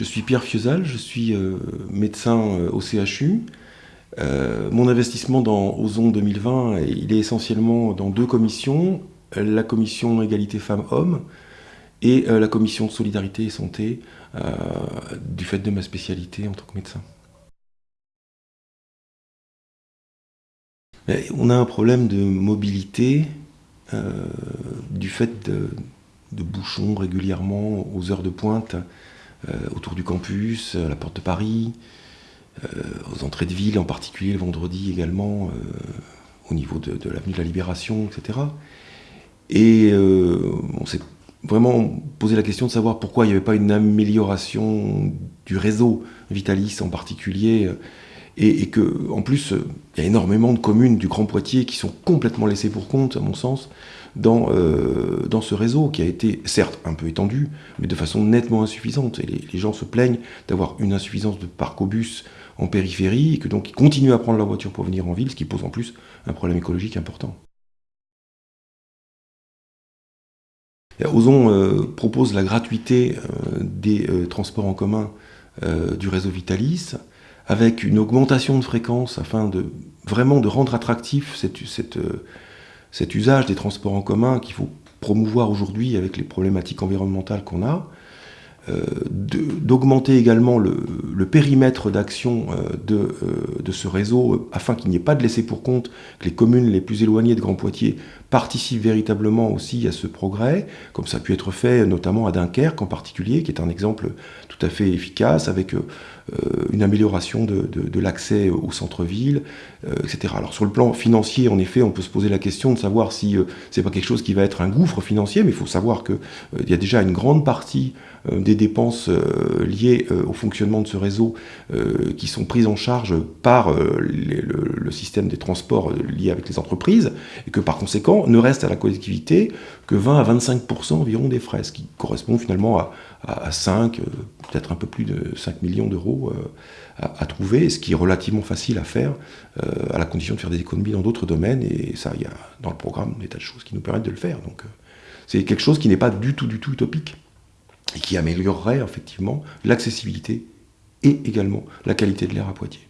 Je suis Pierre Fiesal, je suis euh, médecin euh, au CHU. Euh, mon investissement dans Ozon 2020, il est essentiellement dans deux commissions, la commission égalité femmes-hommes et la commission solidarité et santé, du fait de ma spécialité en tant que médecin. On a un problème de mobilité du fait de, bouchons régulièrement aux heures de pointe autour du campus, à la porte de Paris, euh, aux entrées de ville, en particulier le vendredi également, euh, au niveau de, l'avenue de la Libération, etc. Et on s'est vraiment posé la question de savoir pourquoi il n'y avait pas une amélioration du réseau Vitalis en particulier, et, et que, en plus, il y a énormément de communes du Grand Poitiers qui sont complètement laissées pour compte, à mon sens, dans, euh, dans ce réseau qui a été certes un peu étendu, mais de façon nettement insuffisante. Et les, gens se plaignent d'avoir une insuffisance de parc au bus en périphérie, et que donc ils continuent à prendre leur voiture pour venir en ville, ce qui pose en plus un problème écologique important. Ozon euh, propose la gratuité euh, des transports en commun du réseau Vitalis, avec une augmentation de fréquence afin de vraiment rendre attractif cette, cet usage des transports en commun qu'il faut promouvoir aujourd'hui avec les problématiques environnementales qu'on a, euh, d'augmenter également le, périmètre d'action euh, de, euh, de, ce réseau afin qu'il n'y ait pas de laisser pour compte que les communes les plus éloignées de Grand Poitiers participent véritablement aussi à ce progrès, comme ça a pu être fait notamment à Dunkerque en particulier, qui est un exemple tout à fait efficace avec une amélioration de, l'accès au centre-ville, etc. Alors sur le plan financier, en effet, on peut se poser la question de savoir si c'est pas quelque chose qui va être un gouffre financier, mais il faut savoir qu'il il y a déjà une grande partie des dépenses euh, liées euh, au fonctionnement de ce réseau euh, qui sont prises en charge par le, système des transports liés avec les entreprises, et que par conséquent ne reste à la collectivité que 20 à 25% environ des frais, ce qui correspond finalement à, à, 5, peut-être un peu plus de 5 millions d'euros à, trouver, ce qui est relativement facile à faire, à la condition de faire des économies dans d'autres domaines, et ça, il y a dans le programme des tas de choses qui nous permettent de le faire. Donc c'est quelque chose qui n'est pas du tout, du tout utopique et qui améliorerait effectivement l'accessibilité et également la qualité de l'air à Poitiers.